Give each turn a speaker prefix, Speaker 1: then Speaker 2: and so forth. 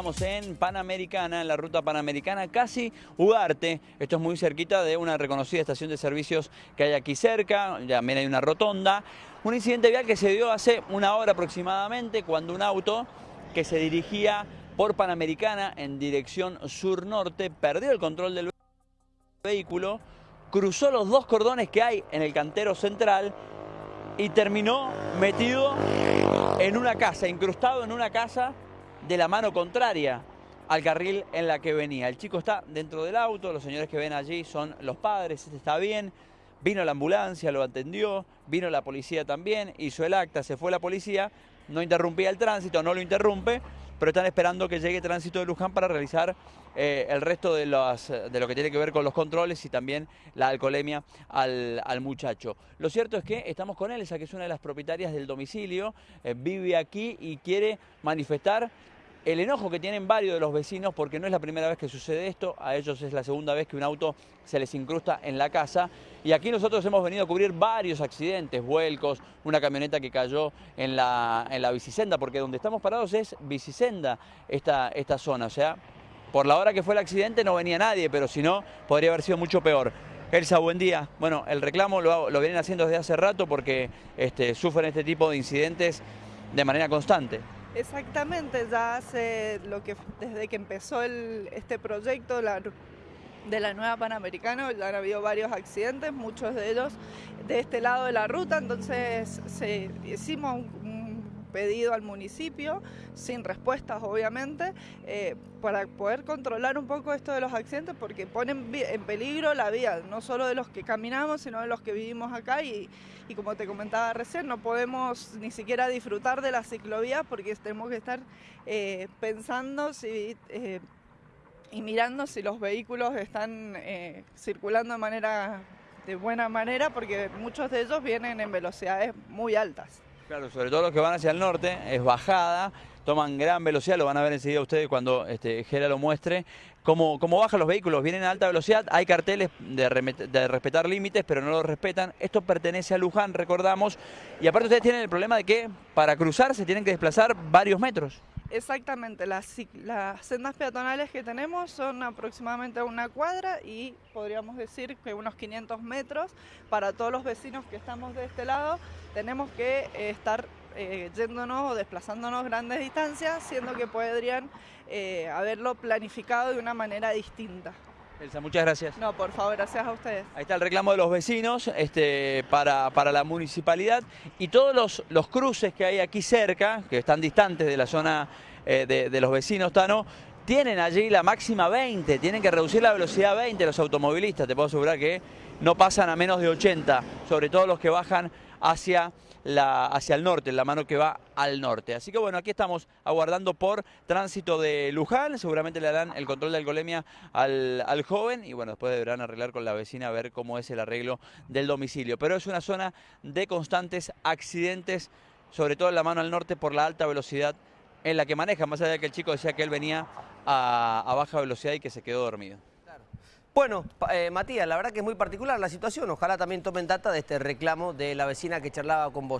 Speaker 1: Estamos en Panamericana, en la ruta Panamericana, casi Ugarte. Esto es muy cerquita de una reconocida estación de servicios que hay aquí cerca. También hay una rotonda. Un incidente vial que se dio hace una hora aproximadamente cuando un auto que se dirigía por Panamericana en dirección sur-norte perdió el control del vehículo, cruzó los dos cordones que hay en el cantero central y terminó metido en una casa, incrustado en una casa de la mano contraria al carril en la que venía. El chico está dentro del auto, los señores que ven allí son los padres, este está bien, vino la ambulancia, lo atendió, vino la policía también, hizo el acta, se fue la policía, no interrumpía el tránsito, no lo interrumpe, pero están esperando que llegue tránsito de Luján para realizar eh, el resto de, de, lo que tiene que ver con los controles y también la alcoholemia al, muchacho. Lo cierto es que estamos con Elsa, que es una de las propietarias del domicilio, eh, vive aquí y quiere manifestar el enojo que tienen varios de los vecinos porque no es la primera vez que sucede esto, a ellos es la segunda vez que un auto se les incrusta en la casa y aquí nosotros hemos venido a cubrir varios accidentes, vuelcos, una camioneta que cayó en la, en la porque donde estamos parados es bicisenda esta, esta zona, o sea, por la hora que fue el accidente no venía nadie, pero si no podría haber sido mucho peor. Elsa, buen día. Bueno, el reclamo lo, lo vienen haciendo desde hace rato porque este, sufren este tipo de incidentes de manera constante.
Speaker 2: Exactamente, ya hace lo que desde que empezó este proyecto de la nueva Panamericana ya han habido varios accidentes, muchos de ellos de este lado de la ruta, entonces se, hicimos un, pedido al municipio, sin respuestas obviamente, eh, para poder controlar un poco esto de los accidentes porque ponen en peligro la vida, no solo de los que caminamos, sino de los que vivimos acá y, y como te comentaba recién, no podemos ni siquiera disfrutar de la ciclovía porque tenemos que estar eh, pensando si... Eh, y mirando si los vehículos están circulando de manera de buena manera porque muchos de ellos vienen en velocidades muy altas.
Speaker 1: Claro, sobre todo los que van hacia el norte, es bajada, toman gran velocidad, lo van a ver enseguida ustedes cuando este, Gera lo muestre. Cómo, cómo bajan los vehículos, vienen a alta velocidad, hay carteles de, de, respetar límites, pero no los respetan. Esto pertenece a Luján, recordamos, y aparte ustedes tienen el problema de que para cruzar se tienen que desplazar varios metros.
Speaker 2: Exactamente, las, sendas peatonales que tenemos son aproximadamente una cuadra y podríamos decir que unos 500 metros. Para todos los vecinos que estamos de este lado tenemos que eh, estar eh, yéndonos o desplazándonos grandes distancias, siendo que podrían eh, haberlo planificado de una manera distinta.
Speaker 1: Elsa, muchas gracias.
Speaker 2: No, por favor, gracias a ustedes.
Speaker 1: Ahí está el reclamo de los vecinos este, para, para la municipalidad y todos los, los, cruces que hay aquí cerca, que están distantes de la zona eh, de, de, los vecinos, Tano, tienen allí la máxima 20, tienen que reducir la velocidad a 20 los automovilistas, te puedo asegurar que no pasan a menos de 80, sobre todo los que bajan hacia, la, hacia el norte, la mano que va al norte. Así que bueno, aquí estamos aguardando por tránsito de Luján, seguramente le darán el control de alcoholemia al, al joven y bueno, después deberán arreglar con la vecina a ver cómo es el arreglo del domicilio. Pero es una zona de constantes accidentes, sobre todo en la mano al norte por la alta velocidad en la que maneja, más allá de que el chico decía que él venía a baja velocidad y que se quedó dormido.
Speaker 3: Bueno, eh, Matías, la verdad que es muy particular la situación. Ojalá también tomen data de este reclamo de la vecina que charlaba con vos.